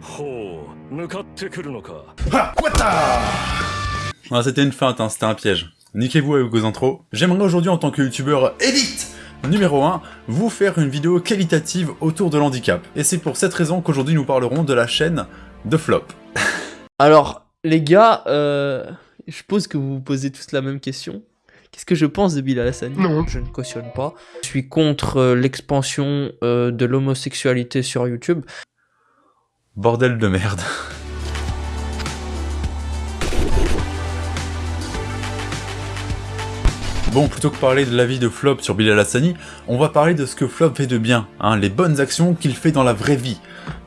ほう向かってくるのか Ah, what the Ah, c'était une feinte, hein, c'était un piège. Niquez-vous avec vos intros. J'aimerais aujourd'hui en tant que youtubeur élite numéro 1, vous faire une vidéo qualitative autour de l'handicap. Et c'est pour cette raison qu'aujourd'hui nous parlerons de la chaîne de Flop. Alors, les gars, euh, je suppose que vous vous posez tous la même question. Qu'est-ce que je pense de Bilal Hassani Non. Je ne cautionne pas. Je suis contre euh, l'expansion euh, de l'homosexualité sur YouTube. Bordel de merde. Bon, plutôt que parler de la vie de Flop sur Bilal Hassani, on va parler de ce que Flop fait de bien, hein, les bonnes actions qu'il fait dans la vraie vie.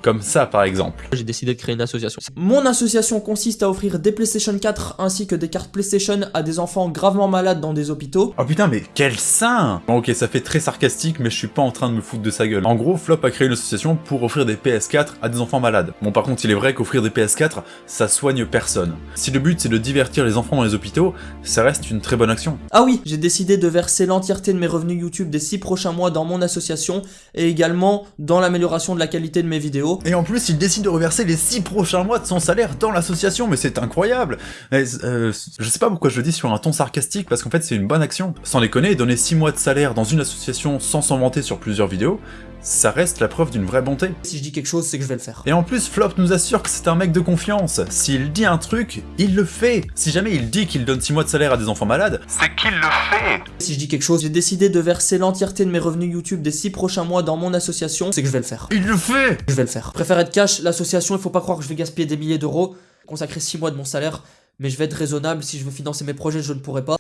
Comme ça, par exemple. J'ai décidé de créer une association. Mon association consiste à offrir des PlayStation 4 ainsi que des cartes PlayStation à des enfants gravement malades dans des hôpitaux. Oh putain, mais quel saint Bon, Ok, ça fait très sarcastique, mais je suis pas en train de me foutre de sa gueule. En gros, Flop a créé une association pour offrir des PS4 à des enfants malades. Bon, par contre, il est vrai qu'offrir des PS4, ça soigne personne. Si le but c'est de divertir les enfants dans les hôpitaux, ça reste une très bonne action. Ah oui, j'ai décidé de verser l'entièreté de mes revenus YouTube des 6 prochains mois dans mon association et également dans l'amélioration de la qualité de mes vidéos. Et en plus, il décide de reverser les 6 prochains mois de son salaire dans l'association, mais c'est incroyable. Euh, Je sais pas pourquoi je le dis sur un ton sarcastique, parce qu'en fait c'est une bonne action. Sans déconner, donner 6 mois de salaire dans une association sans s'en vanter sur plusieurs vidéos, ça reste la preuve d'une vraie bonté. Si je dis quelque chose, c'est que je vais le faire. Et en plus, Flop nous assure que c'est un mec de confiance. S'il dit un truc, il le fait. Si jamais il dit qu'il donne 6 mois de salaire à des enfants malades, c'est qu'il le fait. Si je dis quelque chose, j'ai décidé de verser l'entièreté de mes revenus YouTube des 6 prochains mois dans mon association, c'est que je vais le faire. Il le fait Je vais le faire. Préfère être cash, l'association, il faut pas croire que je vais gaspiller des milliers d'euros, consacrer 6 mois de mon salaire, mais je vais être raisonnable, si je veux financer mes projets, je ne pourrai pas.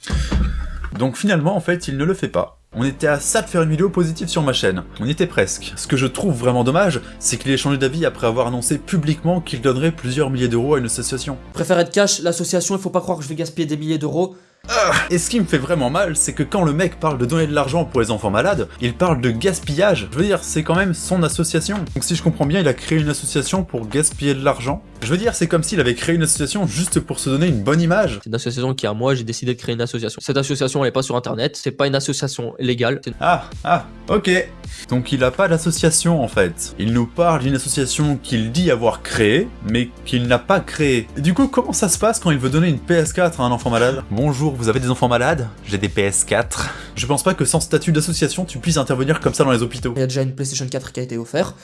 Donc finalement, en fait, il ne le fait pas. On était à ça de faire une vidéo positive sur ma chaîne. On était presque. Ce que je trouve vraiment dommage, c'est qu'il ait changé d'avis après avoir annoncé publiquement qu'il donnerait plusieurs milliers d'euros à une association. Préfère être cash, l'association, il faut pas croire que je vais gaspiller des milliers d'euros. Et ce qui me fait vraiment mal, c'est que quand le mec parle de donner de l'argent pour les enfants malades, il parle de gaspillage. Je veux dire, c'est quand même son association. Donc si je comprends bien, il a créé une association pour gaspiller de l'argent. Je veux dire, c'est comme s'il avait créé une association juste pour se donner une bonne image. C'est une association qui est à moi, j'ai décidé de créer une association. Cette association, elle est pas sur internet, c'est pas une association légale. Ah, ah, ok. Donc il a pas d'association en fait. Il nous parle d'une association qu'il dit avoir créée, mais qu'il n'a pas créée. Du coup, comment ça se passe quand il veut donner une PS4 à un enfant malade? Bonjour, vous avez des enfants malades? J'ai des PS4. Je pense pas que sans statut d'association, tu puisses intervenir comme ça dans les hôpitaux. Il y a déjà une PlayStation 4 qui a été offerte.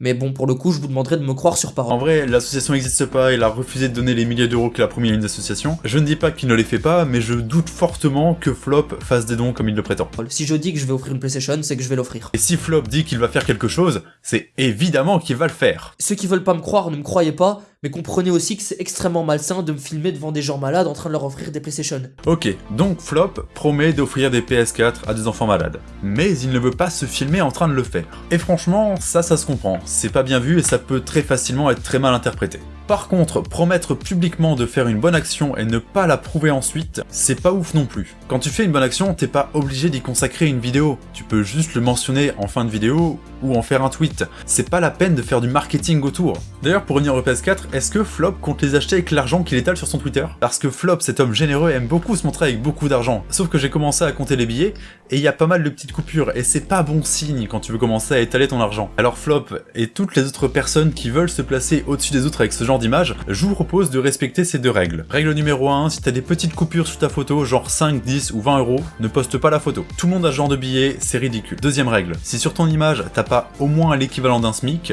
Mais bon, pour le coup, je vous demanderai de me croire sur En parole. vrai, l'association n'existe pas, il a refusé de donner les milliers d'euros qu'il a promis à une association. Je ne dis pas qu'il ne les fait pas, mais je doute fortement que Flop fasse des dons comme il le prétend. Si je dis que je vais offrir une PlayStation, c'est que je vais l'offrir. Et si Flop dit qu'il va faire quelque chose, c'est évidemment qu'il va le faire. Ceux qui veulent pas me croire, ne me croyez pas, mais comprenez aussi que c'est extrêmement malsain de me filmer devant des gens malades en train de leur offrir des PlayStation. Ok, donc Flop promet d'offrir des PS4 à des enfants malades. Mais il ne veut pas se filmer en train de le faire. Et franchement, ça, ça se comprend. C'est pas bien vu et ça peut très facilement être très mal interprété. Par contre, promettre publiquement de faire une bonne action et ne pas la prouver ensuite, c'est pas ouf non plus. Quand tu fais une bonne action, t'es pas obligé d'y consacrer une vidéo. Tu peux juste le mentionner en fin de vidéo ou en faire un tweet. C'est pas la peine de faire du marketing autour. D'ailleurs, pour revenir au PS4, est-ce que Flop compte les acheter avec l'argent qu'il étale sur son Twitter? Parce que Flop, cet homme généreux, aime beaucoup se montrer avec beaucoup d'argent. Sauf que j'ai commencé à compter les billets, et il y a pas mal de petites coupures, et c'est pas bon signe quand tu veux commencer à étaler ton argent. Alors Flop, et toutes les autres personnes qui veulent se placer au-dessus des autres avec ce genre d'image, je vous propose de respecter ces deux règles. Règle numéro 1, si t'as des petites coupures sur ta photo, genre 5, 10 ou 20 euros, ne poste pas la photo. Tout le monde a ce genre de billets, c'est ridicule. Deuxième règle, si sur ton image, t'as pas au moins l'équivalent d'un SMIC,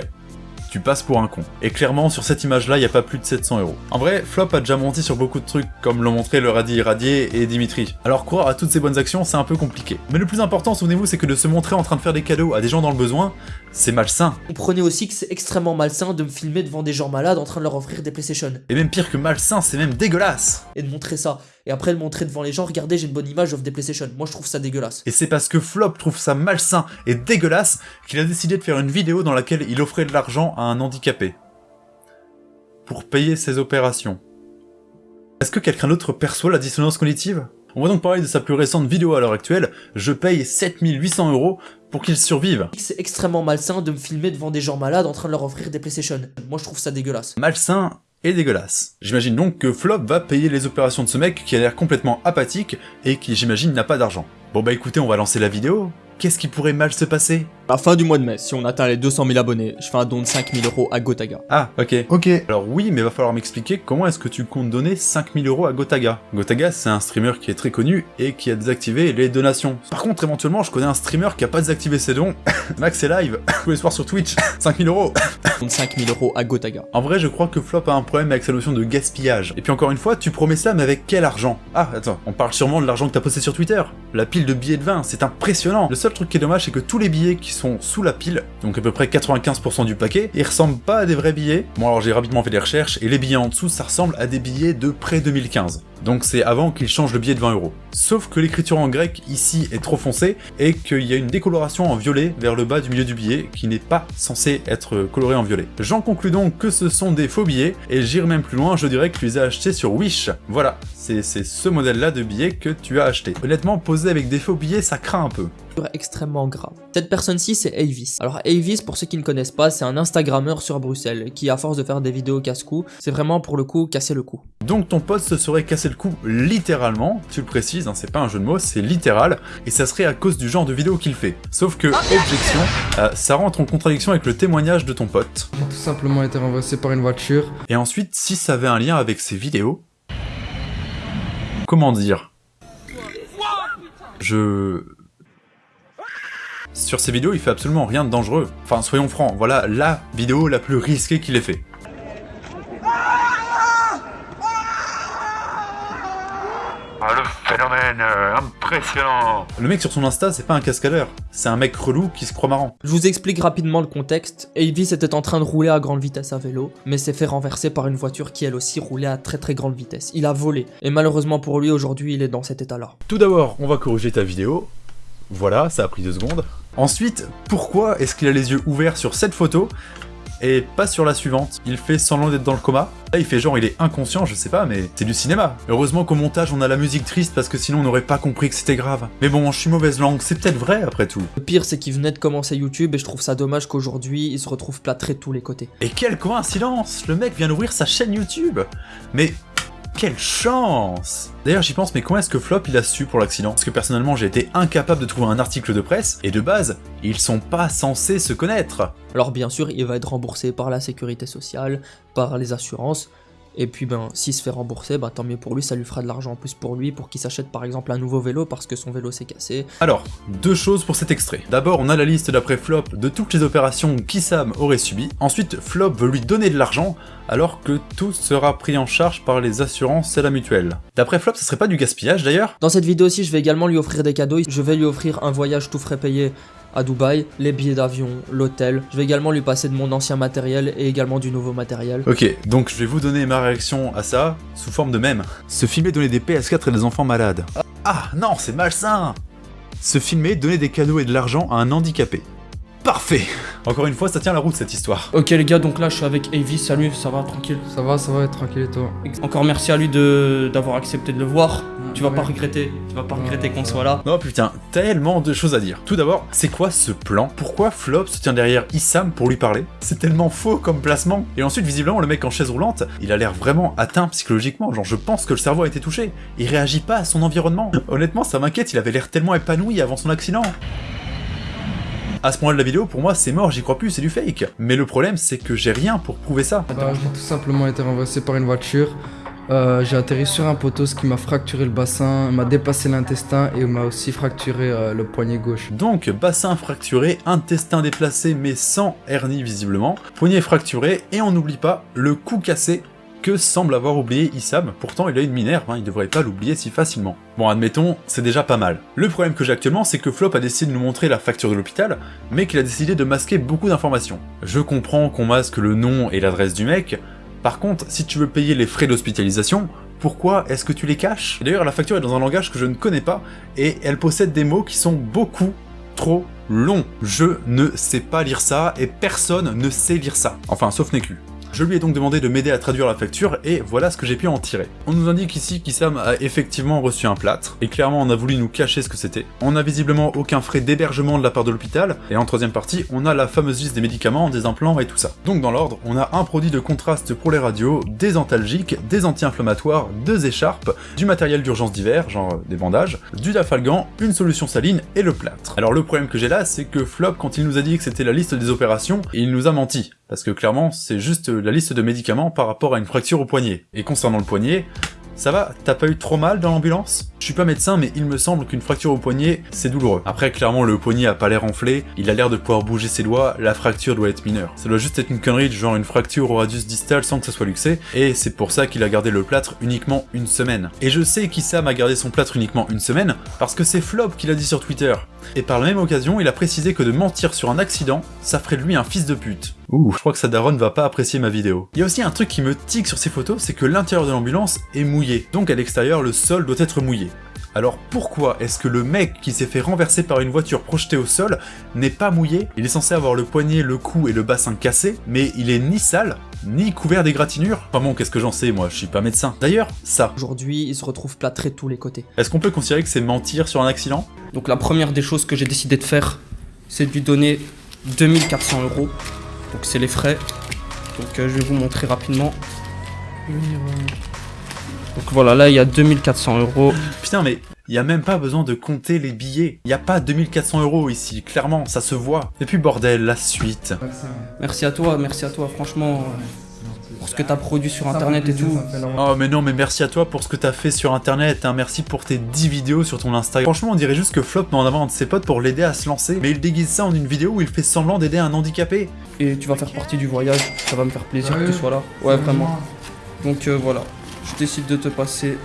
tu passes pour un con. Et clairement, sur cette image-là, il y a pas plus de 700 euros. En vrai, Flop a déjà menti sur beaucoup de trucs, comme l'ont montré le Radis Irradié et Dimitri. Alors croire à toutes ces bonnes actions, c'est un peu compliqué. Mais le plus important, souvenez-vous, c'est que de se montrer en train de faire des cadeaux à des gens dans le besoin, c'est malsain. Comprenez aussi que c'est extrêmement malsain de me filmer devant des gens malades en train de leur offrir des PlayStation. Et même pire que malsain, c'est même dégueulasse. Et de montrer ça. Et après le montrer devant les gens, regardez, j'ai une bonne image, j'offre des PlayStation. Moi je trouve ça dégueulasse. Et c'est parce que Flop trouve ça malsain et dégueulasse qu'il a décidé de faire une vidéo dans laquelle il offrait de l'argent à un handicapé. Pour payer ses opérations. Est-ce que quelqu'un d'autre perçoit la dissonance cognitive? On va donc parler de sa plus récente vidéo à l'heure actuelle, je paye 7800 euros pour qu'il survive. C'est extrêmement malsain de me filmer devant des gens malades en train de leur offrir des PlayStation. Moi je trouve ça dégueulasse. Malsain et dégueulasse. J'imagine donc que Flop va payer les opérations de ce mec qui a l'air complètement apathique et qui j'imagine n'a pas d'argent. Bon bah écoutez, on va lancer la vidéo. Qu'est-ce qui pourrait mal se passer? La fin du mois de mai, si on atteint les 200 000 abonnés, je fais un don de 5000 euros à Gotaga. Ah, ok. Ok. Alors oui, mais va falloir m'expliquer comment est-ce que tu comptes donner 5000 euros à Gotaga. Gotaga, c'est un streamer qui est très connu et qui a désactivé les donations. Par contre, éventuellement, je connais un streamer qui a pas désactivé ses dons. Max est live, tous les soirs sur Twitch, 5000 euros. Don de 5000 euros à Gotaga. En vrai, je crois que Flop a un problème avec sa notion de gaspillage. Et puis encore une fois, tu promets ça, mais avec quel argent? Ah, attends, on parle sûrement de l'argent que t'as posté sur Twitter. La pile de billets de vin, c'est impressionnant. Le seul truc qui est dommage, c'est que tous les billets qui sont sous la pile, donc à peu près 95% du paquet, ils ressemblent pas à des vrais billets. Bon alors j'ai rapidement fait des recherches, et les billets en dessous, ça ressemble à des billets de près 2015. Donc c'est avant qu'il change le billet de 20 euros. Sauf que l'écriture en grec ici est trop foncée, et qu'il y a une décoloration en violet vers le bas du milieu du billet, qui n'est pas censé être coloré en violet. J'en conclus donc que ce sont des faux billets, et j'irai même plus loin, je dirais que tu les as achetés sur Wish. Voilà, c'est ce modèle-là de billet que tu as acheté. Honnêtement, poser avec des faux billets, ça craint un peu. extrêmement grave. Cette personne-ci, c'est Avis. Alors Avis, pour ceux qui ne connaissent pas, c'est un Instagrammeur sur Bruxelles, qui à force de faire des vidéos casse-cou, c'est vraiment pour le coup casser le cou. Donc ton pote se serait cassé le cou littéralement, tu le précises, hein, c'est pas un jeu de mots, c'est littéral, et ça serait à cause du genre de vidéo qu'il fait. Sauf que, objection, euh, ça rentre en contradiction avec le témoignage de ton pote. Tout simplement été renversé par une voiture. Et ensuite, si ça avait un lien avec ces vidéos... Comment dire? Je... Sur ces vidéos, il fait absolument rien de dangereux. Enfin, soyons francs, voilà la vidéo la plus risquée qu'il ait fait. Ah, le euh, impressionnant Le mec sur son Insta, c'est pas un cascadeur, c'est un mec relou qui se croit marrant. Je vous explique rapidement le contexte. Avis était en train de rouler à grande vitesse à vélo, mais s'est fait renverser par une voiture qui elle aussi roulait à très très grande vitesse. Il a volé, et malheureusement pour lui, aujourd'hui, il est dans cet état-là. Tout d'abord, on va corriger ta vidéo. Voilà, ça a pris deux secondes. Ensuite, pourquoi est-ce qu'il a les yeux ouverts sur cette photo? Et pas sur la suivante Il fait semblant d'être dans le coma. Là, il fait genre il est inconscient, je sais pas, mais c'est du cinéma. Heureusement qu'au montage, on a la musique triste parce que sinon on n'aurait pas compris que c'était grave. Mais bon, je suis mauvaise langue, c'est peut-être vrai après tout. Le pire, c'est qu'il venait de commencer YouTube, et je trouve ça dommage qu'aujourd'hui, il se retrouve plâtré de tous les côtés. Et quelle coïncidence Le mec vient d'ouvrir sa chaîne YouTube Mais quelle chance! D'ailleurs j'y pense mais comment est-ce que Flop il a su pour l'accident? Parce que personnellement j'ai été incapable de trouver un article de presse, et de base, ils sont pas censés se connaître. Alors bien sûr, il va être remboursé par la sécurité sociale, par les assurances, et puis ben, s'il se fait rembourser, bah tant mieux pour lui, ça lui fera de l'argent en plus pour lui, pour qu'il s'achète par exemple un nouveau vélo parce que son vélo s'est cassé. Alors, deux choses pour cet extrait. D'abord, on a la liste d'après Flop de toutes les opérations qu'Issam aurait subies. Ensuite, Flop veut lui donner de l'argent, alors que tout sera pris en charge par les assurances et la mutuelle. D'après Flop, ce serait pas du gaspillage d'ailleurs? Dans cette vidéo aussi, je vais également lui offrir des cadeaux, je vais lui offrir un voyage tout frais payé à Dubaï, les billets d'avion, l'hôtel. Je vais également lui passer de mon ancien matériel et également du nouveau matériel. Ok, donc je vais vous donner ma réaction à ça sous forme de mème. Se filmer donner des PS4 à des enfants malades. Ah non, c'est malsain Se filmer donner des cadeaux et de l'argent à un handicapé. Parfait Encore une fois, ça tient la route cette histoire. Ok les gars, donc là je suis avec Avis, salut, ça va, tranquille? Ça va, ça va, tranquille et toi? Encore merci à lui de d'avoir accepté de le voir. Tu vas Ouais. pas regretter, tu vas pas regretter qu'on soit là. Oh putain, tellement de choses à dire. Tout d'abord, c'est quoi ce plan? Pourquoi Flop se tient derrière Issam pour lui parler? C'est tellement faux comme placement. Et ensuite, visiblement, le mec en chaise roulante, il a l'air vraiment atteint psychologiquement. Genre, je pense que le cerveau a été touché. Il réagit pas à son environnement. Honnêtement, ça m'inquiète, il avait l'air tellement épanoui avant son accident. À ce moment de la vidéo, pour moi, c'est mort, j'y crois plus, c'est du fake. Mais le problème, c'est que j'ai rien pour prouver ça. Bah, J'ai tout simplement été renversé par une voiture. Euh, j'ai atterri sur un poteau, ce qui m'a fracturé le bassin, m'a dépassé l'intestin et m'a aussi fracturé euh, le poignet gauche. Donc, bassin fracturé, intestin déplacé mais sans hernie visiblement, poignet fracturé, et on n'oublie pas le cou cassé que semble avoir oublié Issam, pourtant il a une minerve, hein, il devrait pas l'oublier si facilement. Bon admettons, c'est déjà pas mal. Le problème que j'ai actuellement, c'est que Flop a décidé de nous montrer la facture de l'hôpital, mais qu'il a décidé de masquer beaucoup d'informations. Je comprends qu'on masque le nom et l'adresse du mec, par contre, si tu veux payer les frais d'hospitalisation, pourquoi est-ce que tu les caches? D'ailleurs, la facture est dans un langage que je ne connais pas, et elle possède des mots qui sont beaucoup trop longs. Je ne sais pas lire ça, et personne ne sait lire ça. Enfin, sauf Neku. Je lui ai donc demandé de m'aider à traduire la facture, et voilà ce que j'ai pu en tirer. On nous indique ici qu'Issam a effectivement reçu un plâtre, et clairement on a voulu nous cacher ce que c'était. On n'a visiblement aucun frais d'hébergement de la part de l'hôpital, et en troisième partie, on a la fameuse liste des médicaments, des implants et tout ça. Donc dans l'ordre, on a un produit de contraste pour les radios, des antalgiques, des anti-inflammatoires, deux écharpes, du matériel d'urgence d'hiver, genre des bandages, du dafalgan, une solution saline et le plâtre. Alors le problème que j'ai là, c'est que Flop, quand il nous a dit que c'était la liste des opérations, il nous a menti. Parce que clairement, c'est juste la liste de médicaments par rapport à une fracture au poignet. Et concernant le poignet, ça va T'as pas eu trop mal dans l'ambulance? Je suis pas médecin, mais il me semble qu'une fracture au poignet, c'est douloureux. Après, clairement, le poignet a pas l'air enflé, il a l'air de pouvoir bouger ses doigts, la fracture doit être mineure. Ça doit juste être une connerie genre une fracture au radius distal sans que ça soit luxé, et c'est pour ça qu'il a gardé le plâtre uniquement une semaine. Et je sais qu'Issam a gardé son plâtre uniquement une semaine, parce que c'est Flop qui l'a dit sur Twitter. Et par la même occasion, il a précisé que de mentir sur un accident, ça ferait de lui un fils de pute. Ouh, je crois que sa daronne va pas apprécier ma vidéo. Il y a aussi un truc qui me tique sur ces photos, c'est que l'intérieur de l'ambulance est mouillé. Donc à l'extérieur, le sol doit être mouillé. Alors pourquoi est-ce que le mec qui s'est fait renverser par une voiture projetée au sol n'est pas mouillé? Il est censé avoir le poignet, le cou et le bassin cassés, mais il est ni sale, ni couvert d'égratignures. Enfin bon, qu'est-ce que j'en sais, moi, je suis pas médecin. D'ailleurs, ça. Aujourd'hui, il se retrouve plâtré de tous les côtés. Est-ce qu'on peut considérer que c'est mentir sur un accident? Donc la première des choses que j'ai décidé de faire, c'est de lui donner 2400 euros. Donc c'est les frais. Donc euh, je vais vous montrer rapidement. Donc voilà, là il y a 2400 euros. Putain, mais il y a même pas besoin de compter les billets. Il y a pas 2400 euros ici, clairement, ça se voit. Et puis bordel, la suite. Merci à toi, merci à toi, franchement. euh, Pour ce que t'as produit sur internet et tout. Oh mais non mais merci à toi pour ce que t'as fait sur internet, hein. merci pour tes 10 vidéos sur ton Instagram. Franchement on dirait juste que Flop met en avant un de ses potes pour l'aider à se lancer, mais il déguise ça en une vidéo où il fait semblant d'aider un handicapé. Et tu vas faire partie du voyage. Ça va me faire plaisir que tu sois là. Ouais, vraiment. Donc euh, voilà, je décide de te passer.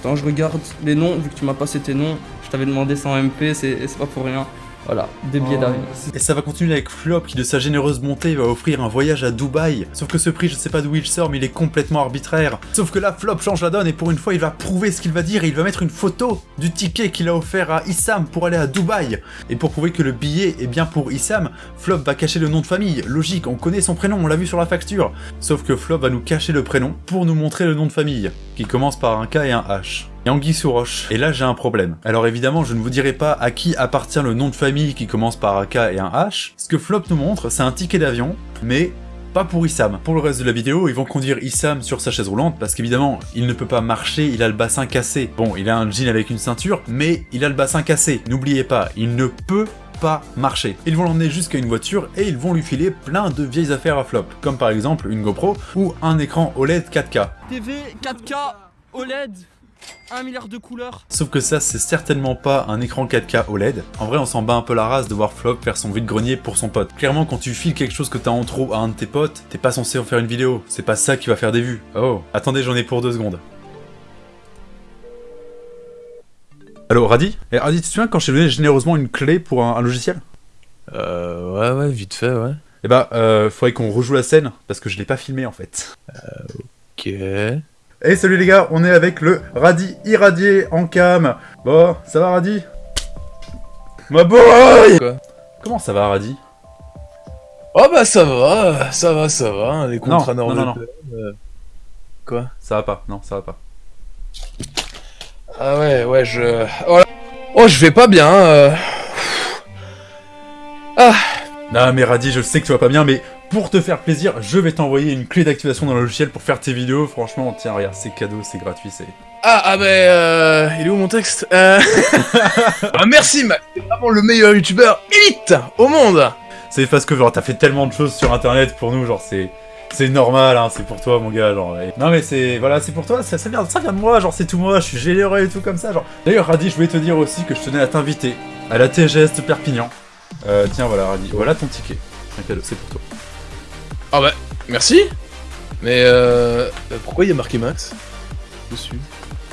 Attends, je regarde les noms, vu que tu m'as passé tes noms. Je t'avais demandé 100 MP, c'est c'est pas pour rien. Voilà, deux billets d'avion. Et ça va continuer avec Flop qui de sa généreuse bonté va offrir un voyage à Dubaï. Sauf que ce prix je sais pas d'où il sort mais il est complètement arbitraire. Sauf que là Flop change la donne et pour une fois il va prouver ce qu'il va dire et il va mettre une photo du ticket qu'il a offert à Issam pour aller à Dubaï. Et pour prouver que le billet est bien pour Issam, Flop va cacher le nom de famille. Logique, on connaît son prénom, on l'a vu sur la facture. Sauf que Flop va nous cacher le prénom pour nous montrer le nom de famille, qui commence par un K et un H. Et Anguille sous roche. Et là j'ai un problème. Alors évidemment je ne vous dirai pas à qui appartient le nom de famille qui commence par un K et un H. Ce que Flop nous montre c'est un ticket d'avion, mais pas pour Issam. Pour le reste de la vidéo, ils vont conduire Issam sur sa chaise roulante parce qu'évidemment, il ne peut pas marcher, il a le bassin cassé. Bon, il a un jean avec une ceinture, mais il a le bassin cassé. N'oubliez pas, il ne peut pas marcher. Ils vont l'emmener jusqu'à une voiture et ils vont lui filer plein de vieilles affaires à flop, comme par exemple une GoPro ou un écran OLED 4K. TV 4K OLED 1 milliard de couleurs. Sauf que ça, c'est certainement pas un écran 4K OLED. En vrai, on s'en bat un peu la race de voir Flop faire son vide-grenier pour son pote. Clairement, quand tu files quelque chose que t'as en trop à un de tes potes, t'es pas censé en faire une vidéo. C'est pas ça qui va faire des vues. Oh, attendez, j'en ai pour deux secondes. Allo, Radi? Eh, Radi, tu te souviens quand je t'ai donné généreusement une clé pour un, un logiciel? Euh, ouais, ouais, vite fait, ouais. Eh bah, euh, faudrait qu'on rejoue la scène, parce que je l'ai pas filmé en fait. Ok. Hey salut les gars, on est avec le Radi irradié en cam. Bon, ça va Radi? Ma boy! Quoi? Comment ça va Radi? Oh bah ça va, ça va, ça va, hein, les contrats non, non, non. euh, Quoi? Ça va pas, non, ça va pas. Ah ouais, ouais, je... Oh, là- oh je vais pas bien, euh... Ah Non mais Radi, je sais que tu vas pas bien, mais pour te faire plaisir, je vais t'envoyer une clé d'activation dans le logiciel pour faire tes vidéos. Franchement, tiens, regarde, c'est cadeau, c'est gratuit, c'est... Ah, ah bah, euh... Il est où mon texte euh... ah, Merci, ma... T'es vraiment le meilleur youtubeur élite au monde C'est parce que genre t'as fait tellement de choses sur internet pour nous, genre c'est... C'est normal, hein, c'est pour toi mon gars, genre. Non mais c'est... Voilà, c'est pour toi, ça, ça, vient, ça vient de moi, genre c'est tout moi, je suis généreux et tout comme ça, genre. D'ailleurs Radi, je voulais te dire aussi que je tenais à t'inviter à la TGS de Perpignan. Euh, tiens voilà Radi, voilà ton ticket. Un cadeau, c'est pour toi. Ah bah, merci. Mais euh... Pourquoi il y a marqué Max Dessus?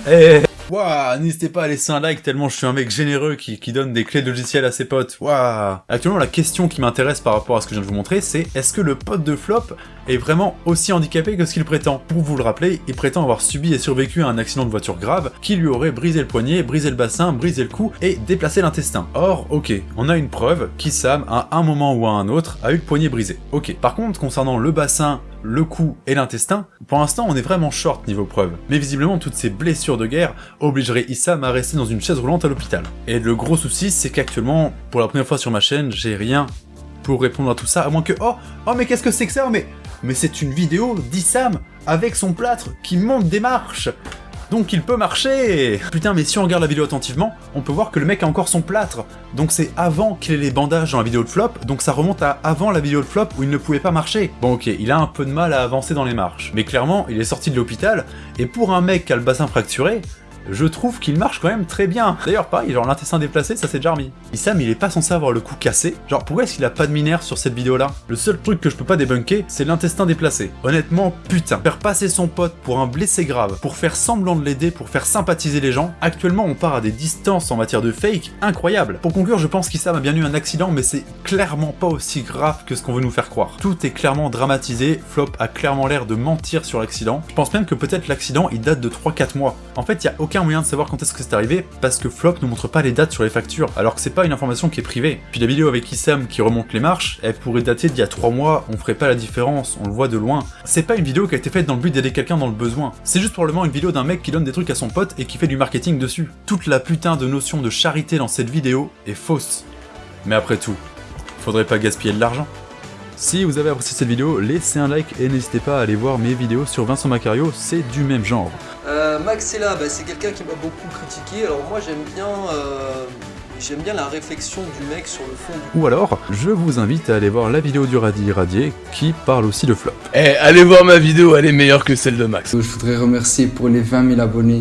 Eh Waouh, n'hésitez pas à laisser un like tellement je suis un mec généreux qui, donne des clés de logiciel à ses potes. Waouh Actuellement, la question qui m'intéresse par rapport à ce que je viens de vous montrer, c'est est-ce que le pote de Flop est vraiment aussi handicapé que ce qu'il prétend? Pour vous le rappeler, il prétend avoir subi et survécu à un accident de voiture grave qui lui aurait brisé le poignet, brisé le bassin, brisé le cou et déplacé l'intestin. Or, ok, on a une preuve qui Sam, à un moment ou à un autre, a eu le poignet brisé. Ok, par contre, concernant le bassin, le cou et l'intestin, pour l'instant on est vraiment short niveau preuve. Mais visiblement toutes ces blessures de guerre obligeraient Issam à rester dans une chaise roulante à l'hôpital. Et le gros souci c'est qu'actuellement, pour la première fois sur ma chaîne, j'ai rien pour répondre à tout ça, à moins que... Oh Oh mais qu'est-ce que c'est que ça Mais, mais c'est une vidéo d'Issam avec son plâtre qui monte des marches donc il peut marcher Putain, mais si on regarde la vidéo attentivement, on peut voir que le mec a encore son plâtre. Donc c'est avant qu'il ait les bandages dans la vidéo de flop, donc ça remonte à avant la vidéo de flop où il ne pouvait pas marcher. Bon ok, il a un peu de mal à avancer dans les marches, mais clairement, il est sorti de l'hôpital, et pour un mec qui a le bassin fracturé, je trouve qu'il marche quand même très bien. D'ailleurs pareil, genre l'intestin déplacé, ça s'est déjà remis. Issam, il est pas censé avoir le cou cassé. Genre pourquoi est-ce qu'il a pas de minère sur cette vidéo là Le seul truc que je peux pas débunker, c'est l'intestin déplacé. Honnêtement, putain, faire passer son pote pour un blessé grave, pour faire semblant de l'aider, pour faire sympathiser les gens, actuellement on part à des distances en matière de fake incroyables. Pour conclure, je pense qu'Issam a bien eu un accident, mais c'est clairement pas aussi grave que ce qu'on veut nous faire croire. Tout est clairement dramatisé, Flop a clairement l'air de mentir sur l'accident. Je pense même que peut-être l'accident il date de 3-4 mois. En fait, il y a aucun moyen de savoir quand est-ce que c'est arrivé, parce que Flop ne montre pas les dates sur les factures, alors que c'est pas une information qui est privée. Puis la vidéo avec Issam qui remonte les marches, elle pourrait dater d'il y a 3 mois, on ferait pas la différence, on le voit de loin. C'est pas une vidéo qui a été faite dans le but d'aider quelqu'un dans le besoin, c'est juste probablement une vidéo d'un mec qui donne des trucs à son pote et qui fait du marketing dessus. Toute la putain de notion de charité dans cette vidéo est fausse. Mais après tout, faudrait pas gaspiller de l'argent. Si vous avez apprécié cette vidéo, laissez un like et n'hésitez pas à aller voir mes vidéos sur Vincent Macario, c'est du même genre. Euh, Max est là, bah, c'est quelqu'un qui m'a beaucoup critiqué. Alors moi j'aime bien, euh, j'aime bien la réflexion du mec sur le fond du Ou alors, je vous invite à aller voir la vidéo du Radis Irradié qui parle aussi de flop. Eh, allez voir ma vidéo, elle est meilleure que celle de Max. Je voudrais remercier pour les 20 000 abonnés